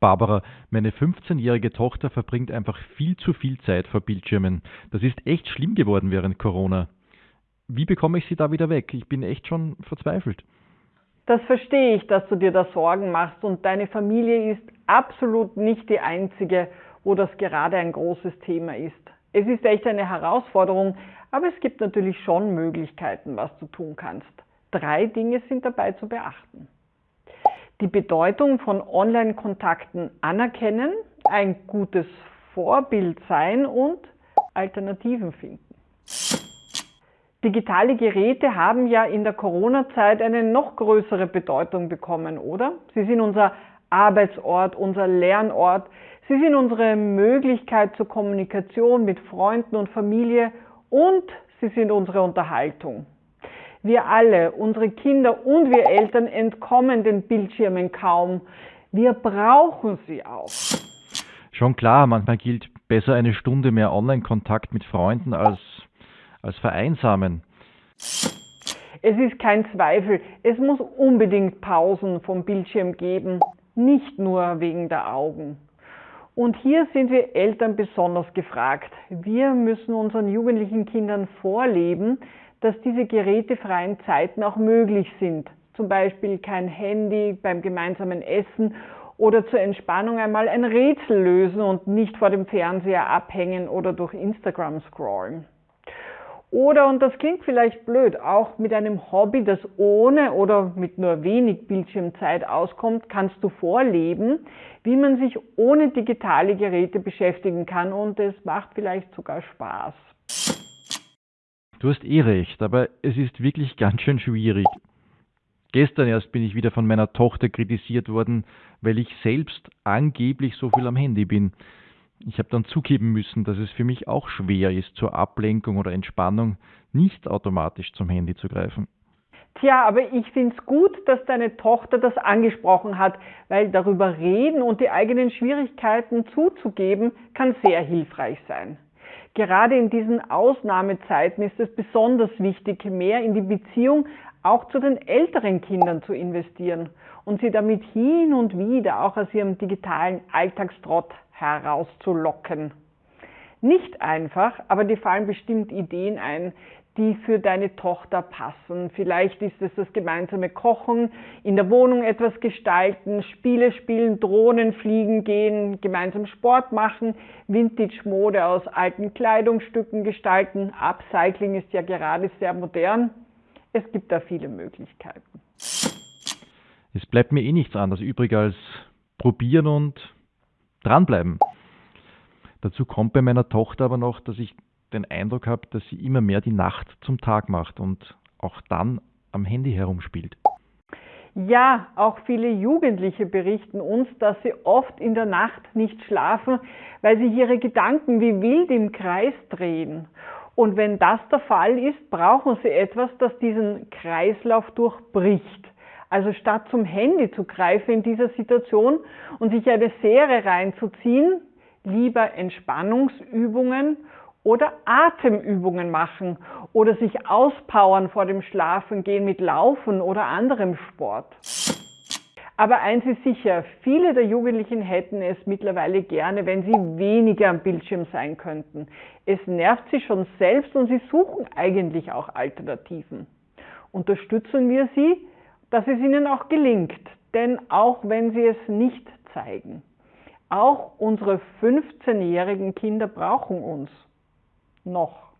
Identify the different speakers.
Speaker 1: Barbara, meine 15-jährige Tochter verbringt einfach viel zu viel Zeit vor Bildschirmen. Das ist echt schlimm geworden während Corona. Wie bekomme ich sie da wieder weg? Ich bin echt schon verzweifelt.
Speaker 2: Das verstehe ich, dass du dir da Sorgen machst und deine Familie ist absolut nicht die einzige, wo das gerade ein großes Thema ist. Es ist echt eine Herausforderung, aber es gibt natürlich schon Möglichkeiten, was du tun kannst. Drei Dinge sind dabei zu beachten die Bedeutung von Online-Kontakten anerkennen, ein gutes Vorbild sein und Alternativen finden. Digitale Geräte haben ja in der Corona-Zeit eine noch größere Bedeutung bekommen, oder? Sie sind unser Arbeitsort, unser Lernort. Sie sind unsere Möglichkeit zur Kommunikation mit Freunden und Familie und sie sind unsere Unterhaltung. Wir alle, unsere Kinder und wir Eltern entkommen den Bildschirmen kaum. Wir brauchen sie auch.
Speaker 1: Schon klar, manchmal gilt besser eine Stunde mehr Online-Kontakt mit Freunden als, als vereinsamen.
Speaker 2: Es ist kein Zweifel, es muss unbedingt Pausen vom Bildschirm geben, nicht nur wegen der Augen. Und hier sind wir Eltern besonders gefragt. Wir müssen unseren jugendlichen Kindern vorleben, dass diese gerätefreien Zeiten auch möglich sind. Zum Beispiel kein Handy beim gemeinsamen Essen oder zur Entspannung einmal ein Rätsel lösen und nicht vor dem Fernseher abhängen oder durch Instagram scrollen. Oder, und das klingt vielleicht blöd, auch mit einem Hobby, das ohne oder mit nur wenig Bildschirmzeit auskommt, kannst du vorleben, wie man sich ohne digitale Geräte beschäftigen kann und es macht vielleicht sogar Spaß.
Speaker 1: Du hast eh recht, aber es ist wirklich ganz schön schwierig. Gestern erst bin ich wieder von meiner Tochter kritisiert worden, weil ich selbst angeblich so viel am Handy bin. Ich habe dann zugeben müssen, dass es für mich auch schwer ist, zur Ablenkung oder Entspannung nicht automatisch zum Handy zu greifen.
Speaker 2: Tja, aber ich finde es gut, dass deine Tochter das angesprochen hat, weil darüber reden und die eigenen Schwierigkeiten zuzugeben, kann sehr hilfreich sein. Gerade in diesen Ausnahmezeiten ist es besonders wichtig, mehr in die Beziehung auch zu den älteren Kindern zu investieren und sie damit hin und wieder auch aus ihrem digitalen Alltagstrott herauszulocken. Nicht einfach, aber dir fallen bestimmt Ideen ein, die für deine Tochter passen. Vielleicht ist es das gemeinsame Kochen, in der Wohnung etwas gestalten, Spiele spielen, Drohnen fliegen gehen, gemeinsam Sport machen, Vintage-Mode aus alten Kleidungsstücken gestalten. Upcycling ist ja gerade sehr modern. Es gibt da viele Möglichkeiten.
Speaker 1: Es bleibt mir eh nichts anderes übrig als probieren und dranbleiben. Dazu kommt bei meiner Tochter aber noch, dass ich den Eindruck habe, dass sie immer mehr die Nacht zum Tag macht und auch dann am Handy herumspielt.
Speaker 2: Ja, auch viele Jugendliche berichten uns, dass sie oft in der Nacht nicht schlafen, weil sich ihre Gedanken wie wild im Kreis drehen. Und wenn das der Fall ist, brauchen sie etwas, das diesen Kreislauf durchbricht. Also statt zum Handy zu greifen in dieser Situation und sich eine Serie reinzuziehen, lieber Entspannungsübungen oder Atemübungen machen oder sich auspowern vor dem Schlafengehen mit Laufen oder anderem Sport. Aber eins ist sicher, viele der Jugendlichen hätten es mittlerweile gerne, wenn sie weniger am Bildschirm sein könnten. Es nervt sie schon selbst und sie suchen eigentlich auch Alternativen. Unterstützen wir sie, dass es ihnen auch gelingt, denn auch wenn sie es nicht zeigen, auch unsere 15-jährigen Kinder brauchen uns noch.